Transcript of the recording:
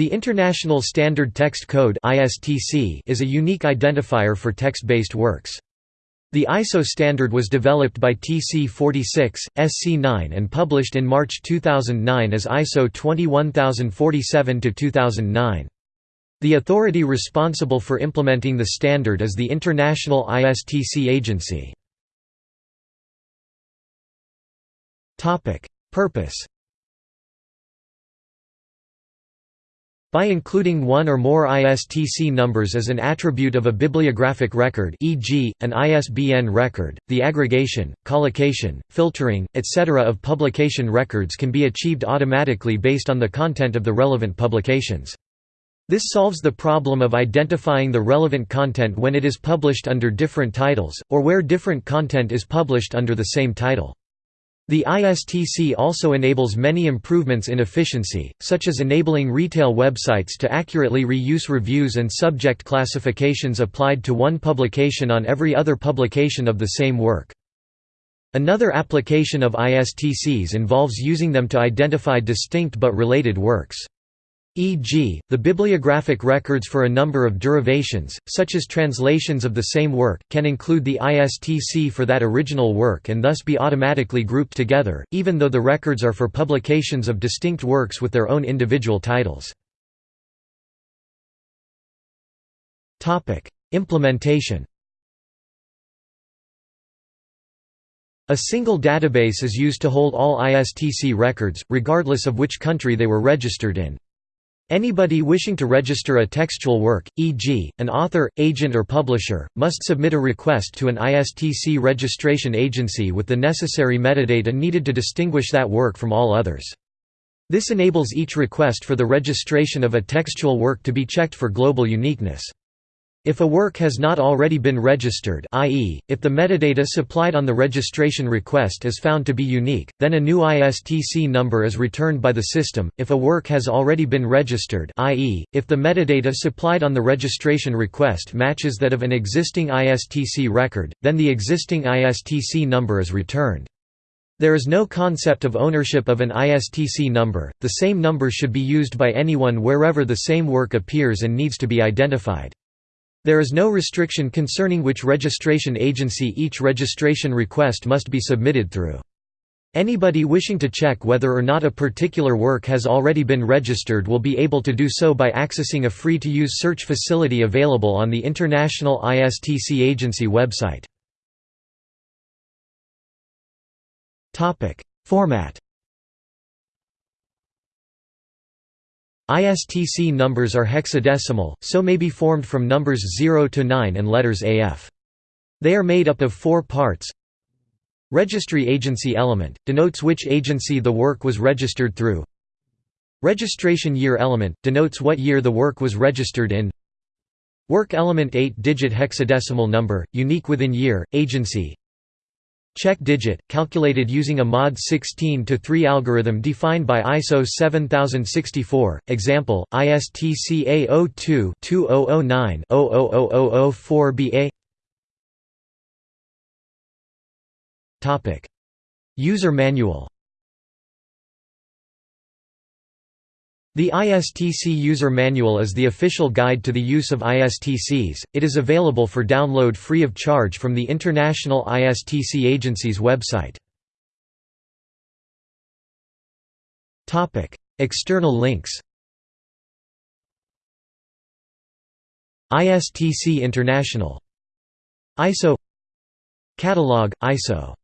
The International Standard Text Code is a unique identifier for text-based works. The ISO standard was developed by TC46, SC9 and published in March 2009 as ISO 21047-2009. The authority responsible for implementing the standard is the International ISTC Agency. Purpose By including one or more ISTC numbers as an attribute of a bibliographic record e.g., an ISBN record, the aggregation, collocation, filtering, etc. of publication records can be achieved automatically based on the content of the relevant publications. This solves the problem of identifying the relevant content when it is published under different titles, or where different content is published under the same title. The ISTC also enables many improvements in efficiency, such as enabling retail websites to accurately reuse reviews and subject classifications applied to one publication on every other publication of the same work. Another application of ISTCs involves using them to identify distinct but related works. E.g., the bibliographic records for a number of derivations, such as translations of the same work, can include the ISTC for that original work and thus be automatically grouped together, even though the records are for publications of distinct works with their own individual titles. Implementation A single database is used to hold all ISTC records, regardless of which country they were registered in. Anybody wishing to register a textual work, e.g., an author, agent or publisher, must submit a request to an ISTC registration agency with the necessary metadata needed to distinguish that work from all others. This enables each request for the registration of a textual work to be checked for global uniqueness. If a work has not already been registered i.e., if the metadata supplied on the registration request is found to be unique, then a new ISTC number is returned by the system. If a work has already been registered i.e., if the metadata supplied on the registration request matches that of an existing ISTC record, then the existing ISTC number is returned. There is no concept of ownership of an ISTC number, the same number should be used by anyone wherever the same work appears and needs to be identified. There is no restriction concerning which registration agency each registration request must be submitted through. Anybody wishing to check whether or not a particular work has already been registered will be able to do so by accessing a free-to-use search facility available on the International ISTC Agency website. Format ISTC numbers are hexadecimal, so may be formed from numbers 0 to 9 and letters AF. They are made up of four parts. Registry agency element, denotes which agency the work was registered through. Registration year element, denotes what year the work was registered in. Work element 8-digit hexadecimal number, unique within year, agency, Check digit, calculated using a mod 16 to 3 algorithm defined by ISO 7064, example, ISTC A02-2009-000004BA User manual The ISTC User Manual is the official guide to the use of ISTCs, it is available for download free of charge from the International ISTC Agency's website. External links. ISTC International. ISO Catalog, ISO